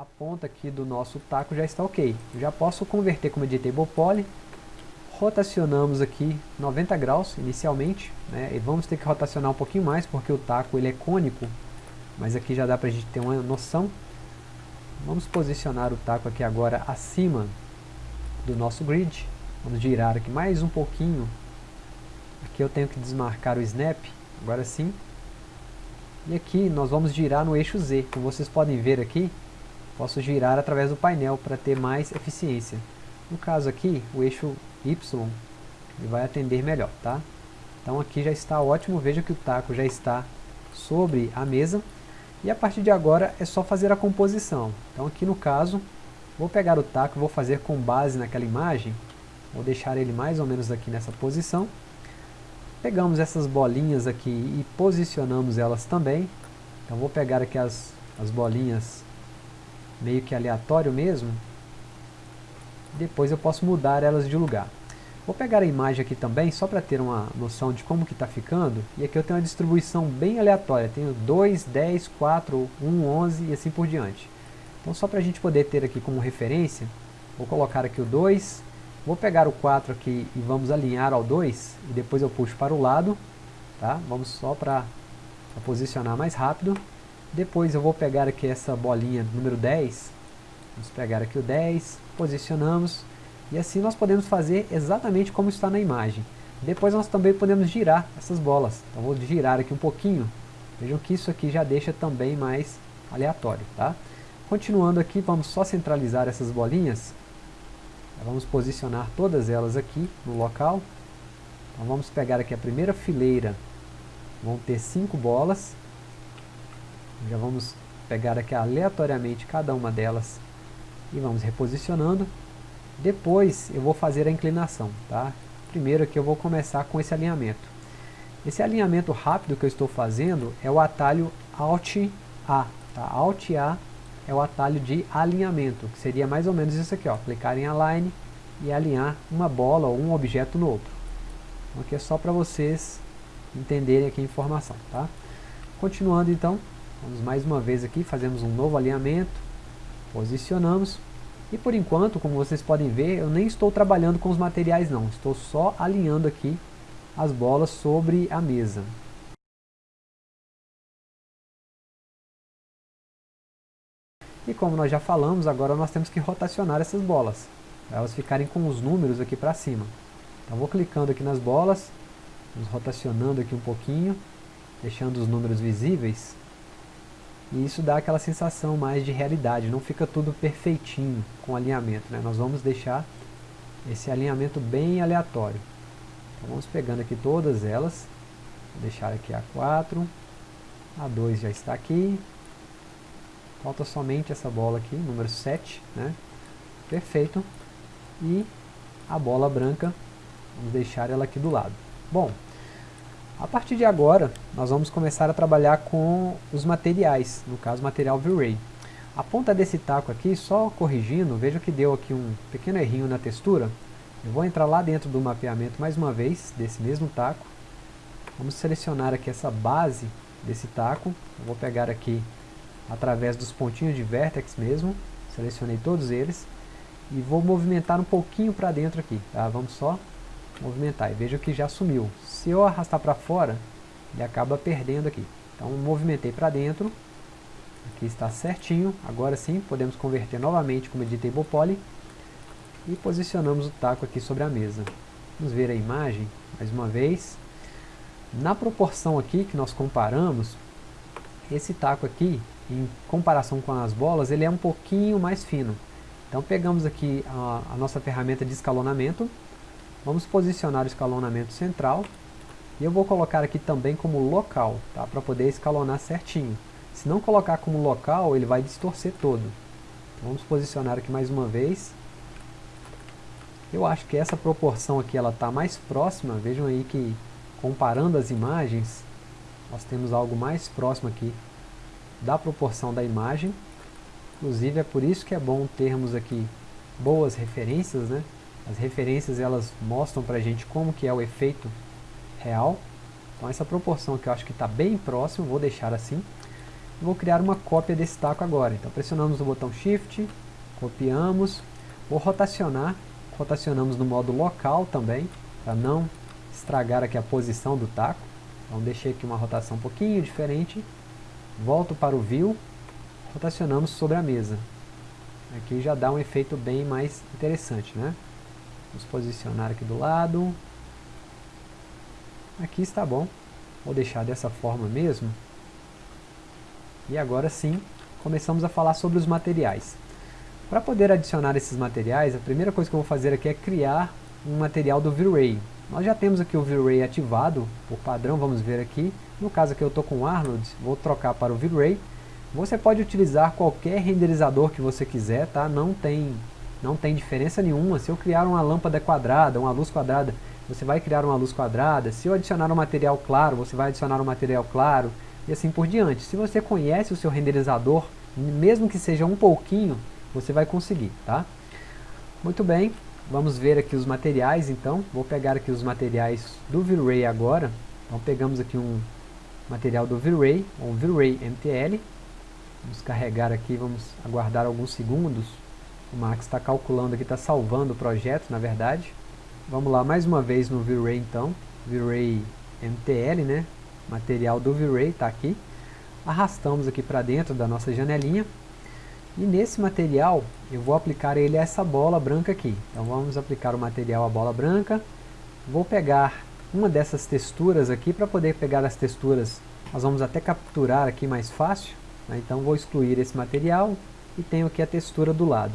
a ponta aqui do nosso taco já está ok. Eu já posso converter como editable poly, rotacionamos aqui 90 graus inicialmente, né, e vamos ter que rotacionar um pouquinho mais porque o taco ele é cônico, mas aqui já dá para a gente ter uma noção. Vamos posicionar o taco aqui agora acima do nosso grid, vamos girar aqui mais um pouquinho, aqui eu tenho que desmarcar o snap, agora sim, e aqui nós vamos girar no eixo Z, como vocês podem ver aqui, posso girar através do painel para ter mais eficiência. No caso aqui, o eixo Y ele vai atender melhor, tá? Então aqui já está ótimo, veja que o taco já está sobre a mesa. E a partir de agora é só fazer a composição. Então aqui no caso, vou pegar o taco, vou fazer com base naquela imagem. Vou deixar ele mais ou menos aqui nessa posição. Pegamos essas bolinhas aqui e posicionamos elas também. Então vou pegar aqui as, as bolinhas meio que aleatório mesmo. Depois eu posso mudar elas de lugar. Vou pegar a imagem aqui também, só para ter uma noção de como que está ficando. E aqui eu tenho uma distribuição bem aleatória. Tenho 2, 10, 4, 1, 11 e assim por diante. Então só para a gente poder ter aqui como referência, vou colocar aqui o 2, Vou pegar o 4 aqui e vamos alinhar ao 2, e depois eu puxo para o lado, tá? Vamos só para posicionar mais rápido. Depois eu vou pegar aqui essa bolinha número 10, vamos pegar aqui o 10, posicionamos, e assim nós podemos fazer exatamente como está na imagem. Depois nós também podemos girar essas bolas, então vou girar aqui um pouquinho, vejam que isso aqui já deixa também mais aleatório, tá? Continuando aqui, vamos só centralizar essas bolinhas, Vamos posicionar todas elas aqui no local. Então vamos pegar aqui a primeira fileira, vão ter cinco bolas. Já vamos pegar aqui aleatoriamente cada uma delas e vamos reposicionando. Depois eu vou fazer a inclinação, tá? Primeiro aqui eu vou começar com esse alinhamento. Esse alinhamento rápido que eu estou fazendo é o atalho Alt A, tá? Alt A é o atalho de alinhamento, que seria mais ou menos isso aqui, ó, clicar em Align e alinhar uma bola ou um objeto no outro. Então aqui é só para vocês entenderem aqui a informação, tá? Continuando então, vamos mais uma vez aqui, fazemos um novo alinhamento, posicionamos, e por enquanto, como vocês podem ver, eu nem estou trabalhando com os materiais não, estou só alinhando aqui as bolas sobre a mesa. E como nós já falamos, agora nós temos que rotacionar essas bolas, para elas ficarem com os números aqui para cima. Então vou clicando aqui nas bolas, vamos rotacionando aqui um pouquinho, deixando os números visíveis. E isso dá aquela sensação mais de realidade, não fica tudo perfeitinho com alinhamento. Né? Nós vamos deixar esse alinhamento bem aleatório. Então vamos pegando aqui todas elas, vou deixar aqui a 4, a 2 já está aqui, Falta somente essa bola aqui, número 7, né? Perfeito. E a bola branca, vamos deixar ela aqui do lado. Bom, a partir de agora, nós vamos começar a trabalhar com os materiais, no caso material V-Ray. A ponta desse taco aqui, só corrigindo, veja que deu aqui um pequeno errinho na textura. Eu vou entrar lá dentro do mapeamento mais uma vez, desse mesmo taco. Vamos selecionar aqui essa base desse taco. Eu vou pegar aqui através dos pontinhos de vertex mesmo, selecionei todos eles, e vou movimentar um pouquinho para dentro aqui, tá? Vamos só movimentar, e veja que já sumiu. Se eu arrastar para fora, ele acaba perdendo aqui. Então movimentei para dentro, aqui está certinho, agora sim podemos converter novamente como Editable Poly, e posicionamos o taco aqui sobre a mesa. Vamos ver a imagem, mais uma vez. Na proporção aqui que nós comparamos, esse taco aqui, em comparação com as bolas, ele é um pouquinho mais fino. Então pegamos aqui a, a nossa ferramenta de escalonamento, vamos posicionar o escalonamento central, e eu vou colocar aqui também como local, tá? para poder escalonar certinho. Se não colocar como local, ele vai distorcer todo. Então, vamos posicionar aqui mais uma vez. Eu acho que essa proporção aqui ela está mais próxima, vejam aí que comparando as imagens, nós temos algo mais próximo aqui da proporção da imagem. Inclusive é por isso que é bom termos aqui boas referências, né? As referências elas mostram para a gente como que é o efeito real. Então essa proporção que eu acho que está bem próximo, vou deixar assim. vou criar uma cópia desse taco agora. Então pressionamos o botão Shift, copiamos, vou rotacionar, rotacionamos no modo local também, para não estragar aqui a posição do taco. Então deixei aqui uma rotação um pouquinho diferente, volto para o View, rotacionamos sobre a mesa. Aqui já dá um efeito bem mais interessante, né? Vamos posicionar aqui do lado. Aqui está bom. Vou deixar dessa forma mesmo. E agora sim, começamos a falar sobre os materiais. Para poder adicionar esses materiais, a primeira coisa que eu vou fazer aqui é criar um material do V-Ray. Nós já temos aqui o V-Ray ativado, por padrão, vamos ver aqui. No caso aqui eu estou com o Arnold, vou trocar para o V-Ray. Você pode utilizar qualquer renderizador que você quiser, tá? Não tem, não tem diferença nenhuma. Se eu criar uma lâmpada quadrada, uma luz quadrada, você vai criar uma luz quadrada. Se eu adicionar um material claro, você vai adicionar um material claro e assim por diante. Se você conhece o seu renderizador, mesmo que seja um pouquinho, você vai conseguir, tá? Muito bem, vamos ver aqui os materiais então. Vou pegar aqui os materiais do V-Ray agora. Então pegamos aqui um material do V-Ray, um V-Ray MTL. Vamos carregar aqui, vamos aguardar alguns segundos. O Max está calculando aqui, está salvando o projeto, na verdade. Vamos lá, mais uma vez no V-Ray então. V-Ray MTL, né? material do V-Ray está aqui. Arrastamos aqui para dentro da nossa janelinha. E nesse material, eu vou aplicar ele a essa bola branca aqui. Então vamos aplicar o material à bola branca. Vou pegar uma dessas texturas aqui, para poder pegar as texturas, nós vamos até capturar aqui mais fácil. Né? Então vou excluir esse material e tenho aqui a textura do lado.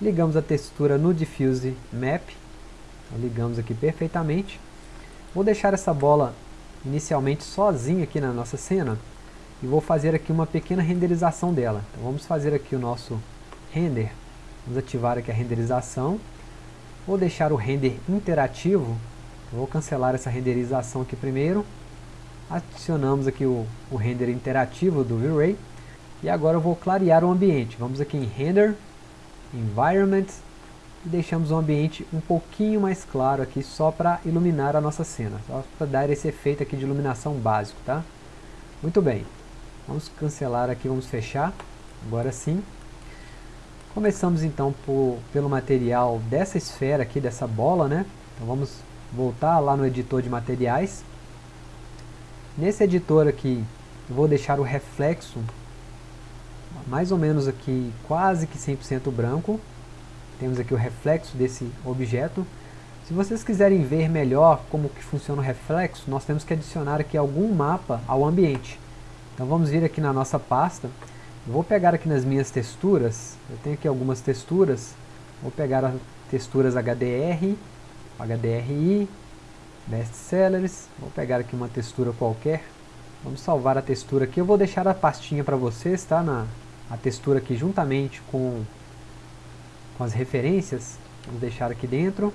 Ligamos a textura no Diffuse Map. Ligamos aqui perfeitamente. Vou deixar essa bola inicialmente sozinha aqui na nossa cena e vou fazer aqui uma pequena renderização dela. Então vamos fazer aqui o nosso render, vamos ativar aqui a renderização, vou deixar o render interativo, vou cancelar essa renderização aqui primeiro, adicionamos aqui o, o render interativo do V-Ray. E agora eu vou clarear o ambiente, vamos aqui em Render, Environment e deixamos o ambiente um pouquinho mais claro aqui só para iluminar a nossa cena, só para dar esse efeito aqui de iluminação básico, tá? Muito bem, vamos cancelar aqui, vamos fechar, agora sim. Começamos então por, pelo material dessa esfera aqui, dessa bola, né? Então vamos voltar lá no editor de materiais. Nesse editor aqui, eu vou deixar o reflexo mais ou menos aqui quase que 100% branco, temos aqui o reflexo desse objeto. Se vocês quiserem ver melhor como que funciona o reflexo, nós temos que adicionar aqui algum mapa ao ambiente. Então vamos vir aqui na nossa pasta, vou pegar aqui nas minhas texturas, eu tenho aqui algumas texturas, vou pegar as texturas HDR, HDRI, Best Sellers, vou pegar aqui uma textura qualquer, vamos salvar a textura aqui, eu vou deixar a pastinha para vocês, tá, na, a textura aqui juntamente com com as referências, vamos deixar aqui dentro.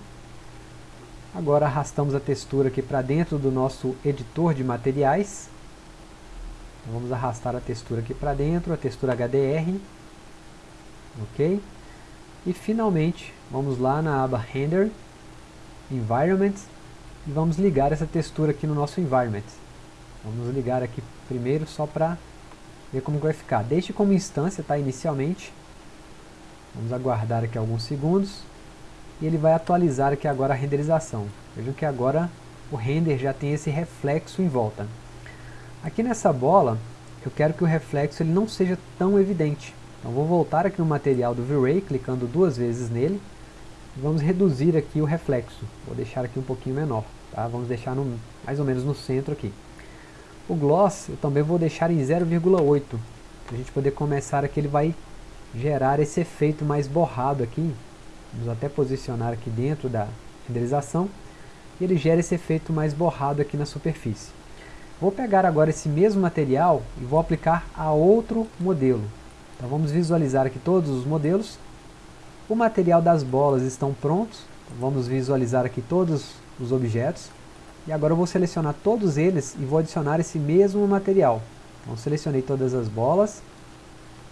Agora arrastamos a textura aqui para dentro do nosso editor de materiais. Então, vamos arrastar a textura aqui para dentro, a textura HDR. Ok? E finalmente, vamos lá na aba Render, Environment, e vamos ligar essa textura aqui no nosso Environment. Vamos ligar aqui primeiro só para ver como vai ficar. Deixe como instância, tá, inicialmente, Vamos aguardar aqui alguns segundos. E ele vai atualizar aqui agora a renderização. Vejam que agora o render já tem esse reflexo em volta. Aqui nessa bola, eu quero que o reflexo ele não seja tão evidente. Então vou voltar aqui no material do V-Ray, clicando duas vezes nele. Vamos reduzir aqui o reflexo. Vou deixar aqui um pouquinho menor. Tá? Vamos deixar no, mais ou menos no centro aqui. O gloss eu também vou deixar em 0,8. Para a gente poder começar aqui, ele vai gerar esse efeito mais borrado aqui. Vamos até posicionar aqui dentro da renderização. E ele gera esse efeito mais borrado aqui na superfície. Vou pegar agora esse mesmo material e vou aplicar a outro modelo. Então vamos visualizar aqui todos os modelos. O material das bolas estão prontos. Então vamos visualizar aqui todos os objetos. E agora eu vou selecionar todos eles e vou adicionar esse mesmo material. Então selecionei todas as bolas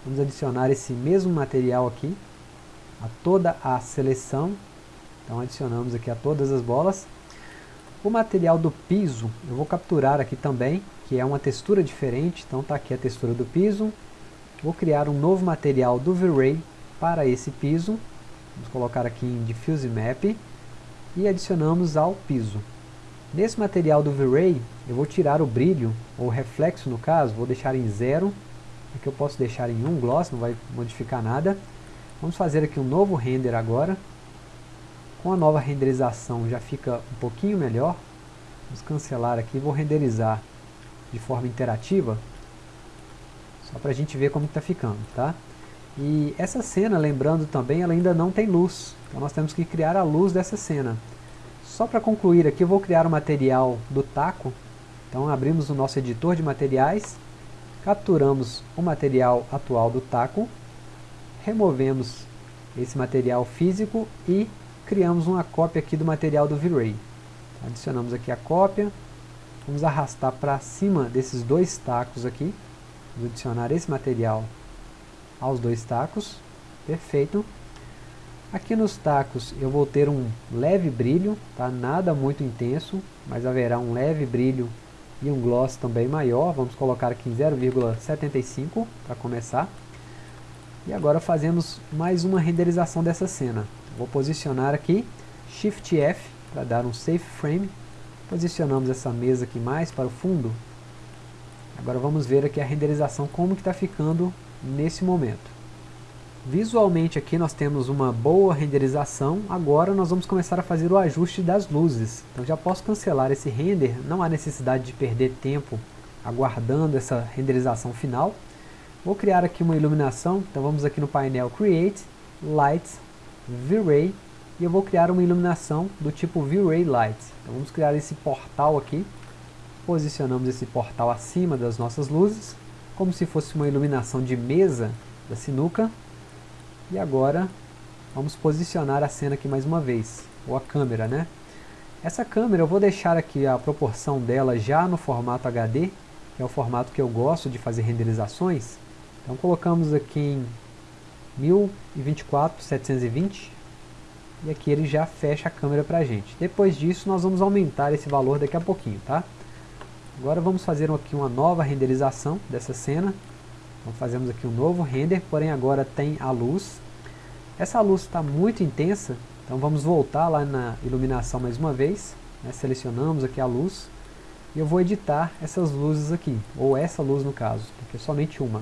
Vamos adicionar esse mesmo material aqui a toda a seleção. Então adicionamos aqui a todas as bolas. O material do piso eu vou capturar aqui também, que é uma textura diferente, então está aqui a textura do piso. Vou criar um novo material do V-Ray para esse piso. Vamos colocar aqui em Diffuse Map e adicionamos ao piso. Nesse material do V-Ray, eu vou tirar o brilho, ou reflexo no caso, vou deixar em zero. Aqui eu posso deixar em 1 um gloss, não vai modificar nada. Vamos fazer aqui um novo render agora. Com a nova renderização já fica um pouquinho melhor. Vamos cancelar aqui, vou renderizar de forma interativa. Só para a gente ver como está ficando, tá? E essa cena, lembrando também, ela ainda não tem luz. Então nós temos que criar a luz dessa cena. Só para concluir aqui, eu vou criar o material do taco. Então abrimos o nosso editor de materiais, capturamos o material atual do taco, removemos esse material físico e criamos uma cópia aqui do material do V-Ray. Adicionamos aqui a cópia, vamos arrastar para cima desses dois tacos aqui, vamos adicionar esse material aos dois tacos, perfeito. Aqui nos tacos eu vou ter um leve brilho, tá? nada muito intenso, mas haverá um leve brilho e um gloss também maior. Vamos colocar aqui em 0,75 para começar. E agora fazemos mais uma renderização dessa cena. Vou posicionar aqui, Shift F para dar um Safe Frame. Posicionamos essa mesa aqui mais para o fundo. Agora vamos ver aqui a renderização como que está ficando nesse momento. Visualmente aqui nós temos uma boa renderização, agora nós vamos começar a fazer o ajuste das luzes. Então já posso cancelar esse render, não há necessidade de perder tempo aguardando essa renderização final. Vou criar aqui uma iluminação, então vamos aqui no painel Create, Light, V-Ray, e eu vou criar uma iluminação do tipo V-Ray Light. Então vamos criar esse portal aqui, posicionamos esse portal acima das nossas luzes, como se fosse uma iluminação de mesa da sinuca, e agora vamos posicionar a cena aqui mais uma vez, ou a câmera, né? Essa câmera eu vou deixar aqui a proporção dela já no formato HD, que é o formato que eu gosto de fazer renderizações. Então colocamos aqui em 1024 720 e aqui ele já fecha a câmera para a gente. Depois disso nós vamos aumentar esse valor daqui a pouquinho, tá? Agora vamos fazer aqui uma nova renderização dessa cena. Então fazemos aqui um novo render, porém agora tem a luz. Essa luz está muito intensa, então vamos voltar lá na iluminação mais uma vez. Né? Selecionamos aqui a luz. E eu vou editar essas luzes aqui, ou essa luz no caso, porque é somente uma.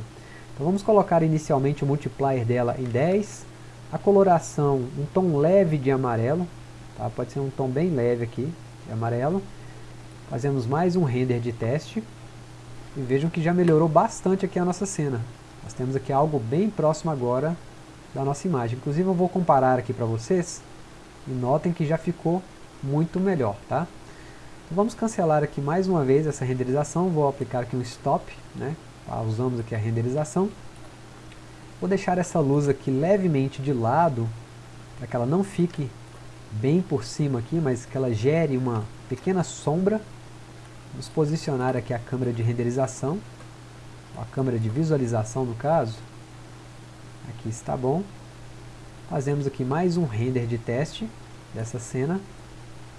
Então vamos colocar inicialmente o multiplier dela em 10. A coloração, um tom leve de amarelo. Tá? Pode ser um tom bem leve aqui, de amarelo. Fazemos mais um render de teste. E vejam que já melhorou bastante aqui a nossa cena. Nós temos aqui algo bem próximo agora da nossa imagem. Inclusive eu vou comparar aqui para vocês. E notem que já ficou muito melhor, tá? Então vamos cancelar aqui mais uma vez essa renderização. Vou aplicar aqui um stop, né? Pausamos aqui a renderização. Vou deixar essa luz aqui levemente de lado, para que ela não fique bem por cima aqui, mas que ela gere uma pequena sombra Vamos posicionar aqui a câmera de renderização, a câmera de visualização no caso. Aqui está bom. Fazemos aqui mais um render de teste dessa cena.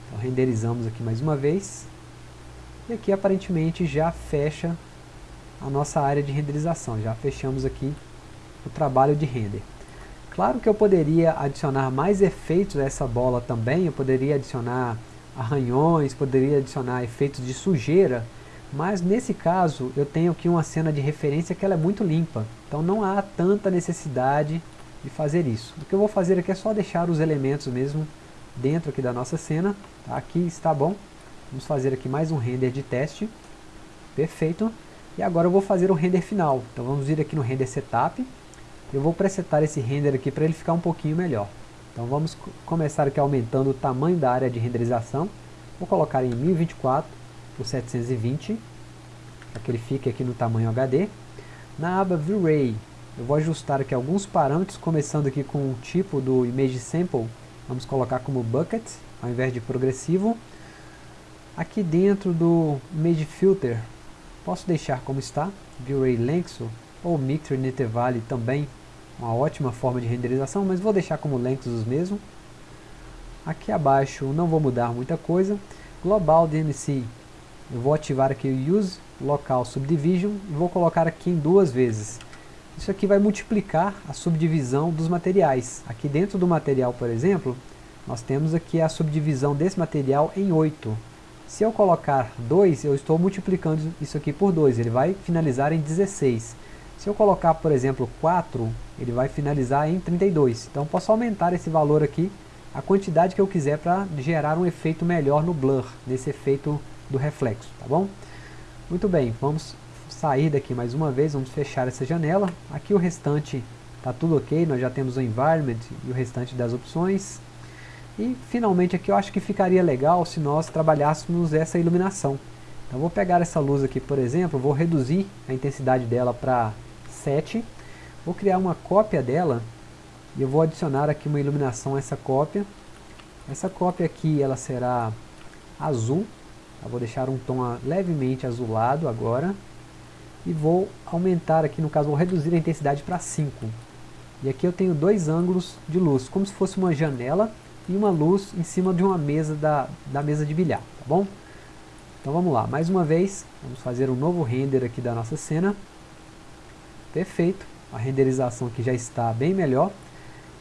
Então renderizamos aqui mais uma vez. E aqui aparentemente já fecha a nossa área de renderização. Já fechamos aqui o trabalho de render. Claro que eu poderia adicionar mais efeitos a essa bola também. Eu poderia adicionar arranhões, poderia adicionar efeitos de sujeira, mas nesse caso eu tenho aqui uma cena de referência que ela é muito limpa, então não há tanta necessidade de fazer isso. O que eu vou fazer aqui é só deixar os elementos mesmo dentro aqui da nossa cena, tá? aqui está bom, vamos fazer aqui mais um render de teste, perfeito, e agora eu vou fazer o render final, então vamos vir aqui no render setup, eu vou presetar esse render aqui para ele ficar um pouquinho melhor. Então vamos começar aqui aumentando o tamanho da área de renderização. Vou colocar em 1024 por 720, para que ele fique aqui no tamanho HD. Na aba V-Ray, eu vou ajustar aqui alguns parâmetros, começando aqui com o tipo do Image Sample. Vamos colocar como Bucket, ao invés de progressivo. Aqui dentro do Image Filter, posso deixar como está, V-Ray Length ou Mixer Intervale também uma ótima forma de renderização, mas vou deixar como Lenxus mesmo. Aqui abaixo não vou mudar muita coisa. Global DMC, eu vou ativar aqui o Use Local Subdivision e vou colocar aqui em duas vezes. Isso aqui vai multiplicar a subdivisão dos materiais. Aqui dentro do material, por exemplo, nós temos aqui a subdivisão desse material em 8. Se eu colocar 2, eu estou multiplicando isso aqui por 2, ele vai finalizar em 16. Se eu colocar, por exemplo, 4, ele vai finalizar em 32. Então posso aumentar esse valor aqui, a quantidade que eu quiser para gerar um efeito melhor no blur, nesse efeito do reflexo, tá bom? Muito bem, vamos sair daqui mais uma vez, vamos fechar essa janela. Aqui o restante está tudo ok, nós já temos o environment e o restante das opções. E finalmente aqui eu acho que ficaria legal se nós trabalhássemos essa iluminação. Então vou pegar essa luz aqui, por exemplo, vou reduzir a intensidade dela para 7. Vou criar uma cópia dela e eu vou adicionar aqui uma iluminação a essa cópia. Essa cópia aqui ela será azul. Eu vou deixar um tom levemente azulado agora. E vou aumentar aqui, no caso vou reduzir a intensidade para 5. E aqui eu tenho dois ângulos de luz, como se fosse uma janela e uma luz em cima de uma mesa da, da mesa de bilhar, tá bom? Então vamos lá, mais uma vez, vamos fazer um novo render aqui da nossa cena. Perfeito, a renderização aqui já está bem melhor.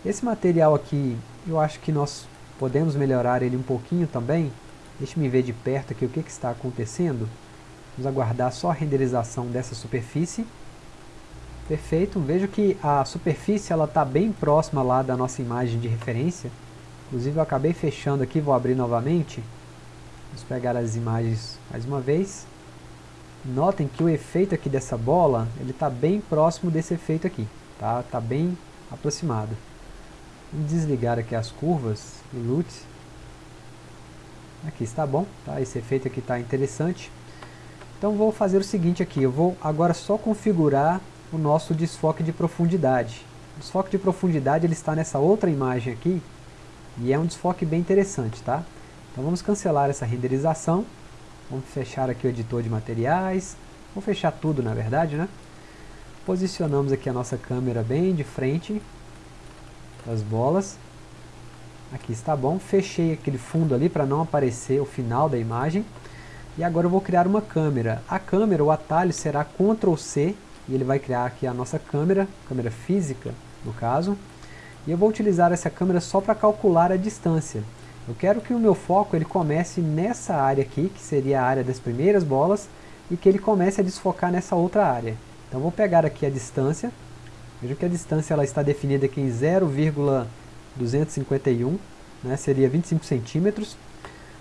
Esse material aqui, eu acho que nós podemos melhorar ele um pouquinho também. Deixe-me ver de perto aqui o que, que está acontecendo. Vamos aguardar só a renderização dessa superfície. Perfeito, vejo que a superfície está bem próxima lá da nossa imagem de referência. Inclusive eu acabei fechando aqui, vou abrir novamente. Vamos pegar as imagens mais uma vez. Notem que o efeito aqui dessa bola, ele está bem próximo desse efeito aqui. Tá, tá bem aproximado. Vamos desligar aqui as curvas e LUT. Aqui está bom, tá? esse efeito aqui está interessante. Então vou fazer o seguinte aqui, eu vou agora só configurar o nosso desfoque de profundidade. O desfoque de profundidade ele está nessa outra imagem aqui, e é um desfoque bem interessante, tá? Então vamos cancelar essa renderização. Vamos fechar aqui o editor de materiais. Vou fechar tudo, na verdade, né? Posicionamos aqui a nossa câmera bem de frente das bolas. Aqui está bom. Fechei aquele fundo ali para não aparecer o final da imagem. E agora eu vou criar uma câmera. A câmera, o atalho será Ctrl C e ele vai criar aqui a nossa câmera, câmera física no caso. E eu vou utilizar essa câmera só para calcular a distância. Eu quero que o meu foco ele comece nessa área aqui, que seria a área das primeiras bolas, e que ele comece a desfocar nessa outra área. Então vou pegar aqui a distância, veja que a distância ela está definida aqui em 0,251, né, seria 25 centímetros.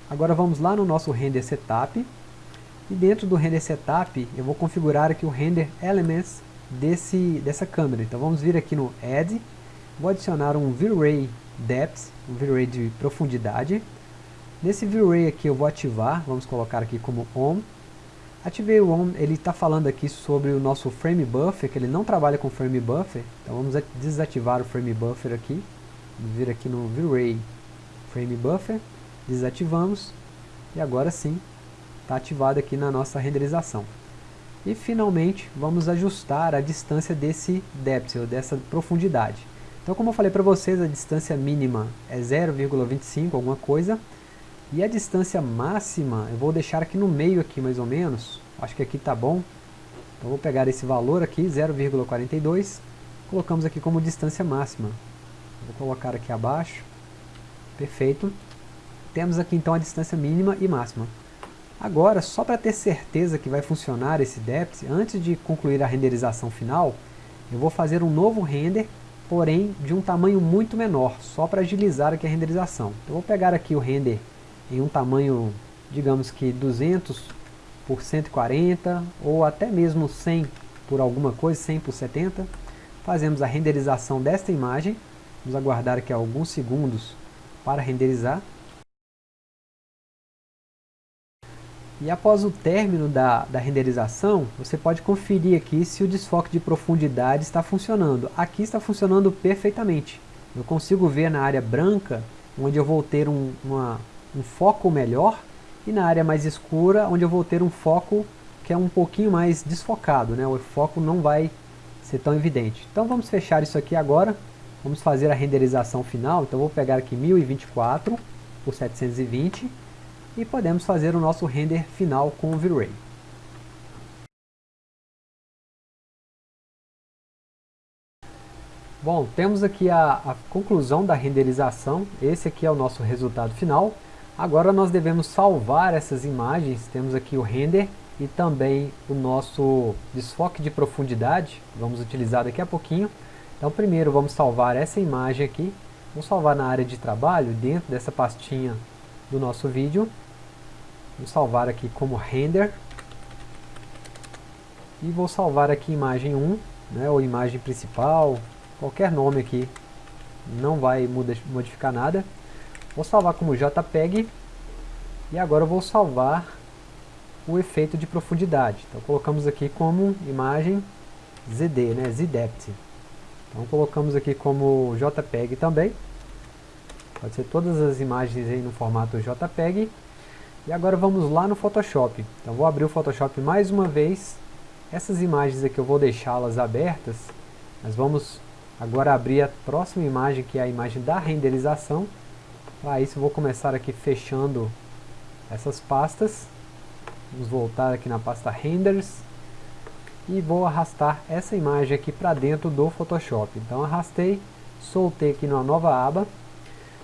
Agora vamos lá no nosso render setup, e dentro do render setup eu vou configurar aqui o render elements desse, dessa câmera. Então vamos vir aqui no add, Vou adicionar um V-Ray Depth, V-Ray de profundidade. Nesse V-Ray aqui eu vou ativar, vamos colocar aqui como ON. Ativei o ON, ele está falando aqui sobre o nosso Frame Buffer, que ele não trabalha com Frame Buffer. Então vamos desativar o Frame Buffer aqui. Vamos vir aqui no V-Ray Frame Buffer, desativamos. E agora sim, está ativado aqui na nossa renderização. E finalmente vamos ajustar a distância desse depth, ou dessa profundidade. Então como eu falei para vocês, a distância mínima é 0,25 alguma coisa. E a distância máxima, eu vou deixar aqui no meio aqui mais ou menos. Acho que aqui está bom. Então vou pegar esse valor aqui, 0,42. Colocamos aqui como distância máxima. Vou colocar aqui abaixo. Perfeito. Temos aqui então a distância mínima e máxima. Agora, só para ter certeza que vai funcionar esse depth, antes de concluir a renderização final, eu vou fazer um novo render porém de um tamanho muito menor, só para agilizar aqui a renderização. Então, eu vou pegar aqui o render em um tamanho, digamos que 200 por 140, ou até mesmo 100 por alguma coisa, 100 por 70. Fazemos a renderização desta imagem, vamos aguardar aqui alguns segundos para renderizar. E após o término da, da renderização, você pode conferir aqui se o desfoque de profundidade está funcionando. Aqui está funcionando perfeitamente. Eu consigo ver na área branca, onde eu vou ter um, uma, um foco melhor, e na área mais escura, onde eu vou ter um foco que é um pouquinho mais desfocado. Né? O foco não vai ser tão evidente. Então vamos fechar isso aqui agora. Vamos fazer a renderização final. Então vou pegar aqui 1024 por 720 e podemos fazer o nosso render final com o V-Ray. Bom, temos aqui a, a, conclusão da renderização, esse aqui é o nosso resultado final. Agora nós devemos salvar essas imagens, temos aqui o render e também o nosso desfoque de profundidade, vamos utilizar daqui a pouquinho. Então primeiro vamos salvar essa imagem aqui, vamos salvar na área de trabalho, dentro dessa pastinha do nosso vídeo. Vou salvar aqui como render. E vou salvar aqui imagem 1, né, ou imagem principal, qualquer nome aqui, não vai modificar nada. Vou salvar como JPEG, e agora eu vou salvar o efeito de profundidade. Então colocamos aqui como imagem ZD, né, ZDepth. Então colocamos aqui como JPEG também. Pode ser todas as imagens aí no formato JPEG. E agora vamos lá no Photoshop. Então vou abrir o Photoshop mais uma vez. Essas imagens aqui eu vou deixá-las abertas. Mas vamos agora abrir a próxima imagem, que é a imagem da renderização. Para isso eu vou começar aqui fechando essas pastas. Vamos voltar aqui na pasta Renders. E vou arrastar essa imagem aqui para dentro do Photoshop. Então arrastei, soltei aqui numa nova aba.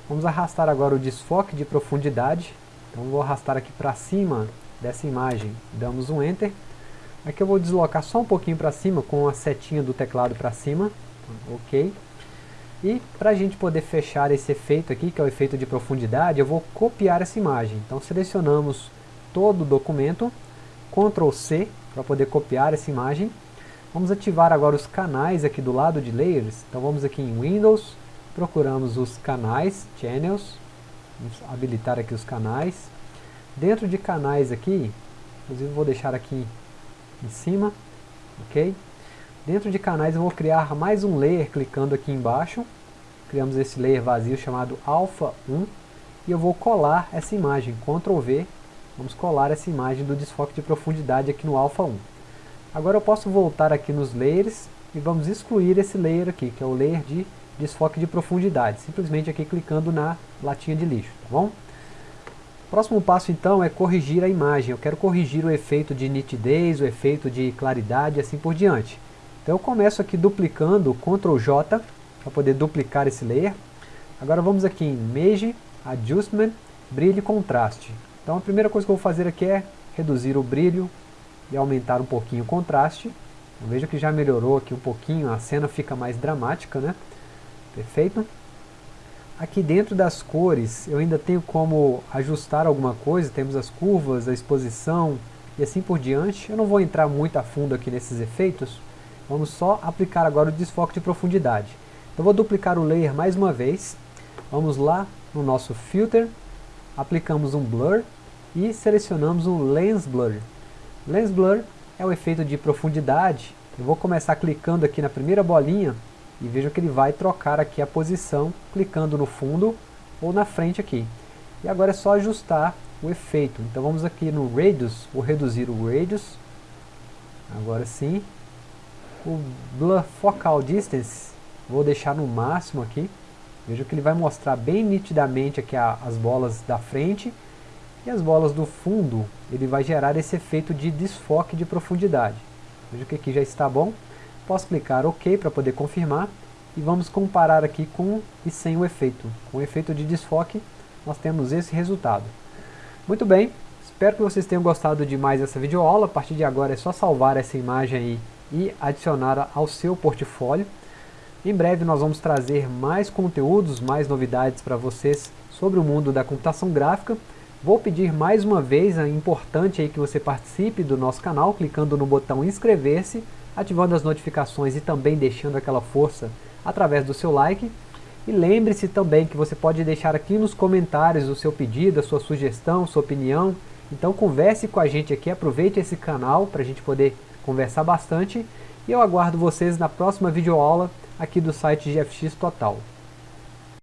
Vamos arrastar agora o desfoque de profundidade. Então vou arrastar aqui para cima dessa imagem. Damos um Enter. Aqui eu vou deslocar só um pouquinho para cima com a setinha do teclado para cima. Ok. E para a gente poder fechar esse efeito aqui, que é o efeito de profundidade, eu vou copiar essa imagem. Então selecionamos todo o documento, Ctrl C para poder copiar essa imagem. Vamos ativar agora os canais aqui do lado de Layers. Então vamos aqui em Windows, procuramos os canais, Channels, vamos habilitar aqui os canais. Dentro de canais aqui, inclusive vou deixar aqui em cima, ok? Dentro de canais eu vou criar mais um layer clicando aqui embaixo. Criamos esse layer vazio chamado Alpha 1. E eu vou colar essa imagem, Ctrl V. Vamos colar essa imagem do desfoque de profundidade aqui no Alpha 1. Agora eu posso voltar aqui nos layers e vamos excluir esse layer aqui, que é o layer de desfoque de profundidade. Simplesmente aqui clicando na latinha de lixo, tá bom? Próximo passo então é corrigir a imagem. Eu quero corrigir o efeito de nitidez, o efeito de claridade e assim por diante. Então eu começo aqui duplicando Ctrl J para poder duplicar esse layer. Agora vamos aqui em Image, Adjustment, Brilho e Contraste. Então a primeira coisa que eu vou fazer aqui é reduzir o brilho e aumentar um pouquinho o contraste. Então, veja que já melhorou aqui um pouquinho, a cena fica mais dramática, né? Perfeito? Aqui dentro das cores eu ainda tenho como ajustar alguma coisa, temos as curvas, a exposição e assim por diante. Eu não vou entrar muito a fundo aqui nesses efeitos, Vamos só aplicar agora o desfoque de profundidade. Então vou duplicar o layer mais uma vez. Vamos lá no nosso Filter, aplicamos um Blur e selecionamos um Lens Blur. Lens Blur é o efeito de profundidade. Eu vou começar clicando aqui na primeira bolinha e veja que ele vai trocar aqui a posição, clicando no fundo ou na frente aqui. E agora é só ajustar o efeito. Então vamos aqui no Radius, vou reduzir o Radius. Agora sim, o Blur Focal Distance, vou deixar no máximo aqui. Veja que ele vai mostrar bem nitidamente aqui a, as bolas da frente. E as bolas do fundo, ele vai gerar esse efeito de desfoque de profundidade. Veja que aqui já está bom. Posso clicar OK para poder confirmar. E vamos comparar aqui com e sem o efeito. Com o efeito de desfoque, nós temos esse resultado. Muito bem, espero que vocês tenham gostado de mais essa videoaula. A partir de agora é só salvar essa imagem aí e adicionar ao seu portfólio. Em breve nós vamos trazer mais conteúdos, mais novidades para vocês sobre o mundo da computação gráfica. Vou pedir mais uma vez, é importante aí que você participe do nosso canal, clicando no botão inscrever-se, ativando as notificações e também deixando aquela força através do seu like. E lembre-se também que você pode deixar aqui nos comentários o seu pedido, a sua sugestão, sua opinião. Então converse com a gente aqui, aproveite esse canal para a gente poder conversar bastante e eu aguardo vocês na próxima videoaula aqui do site GFX Total.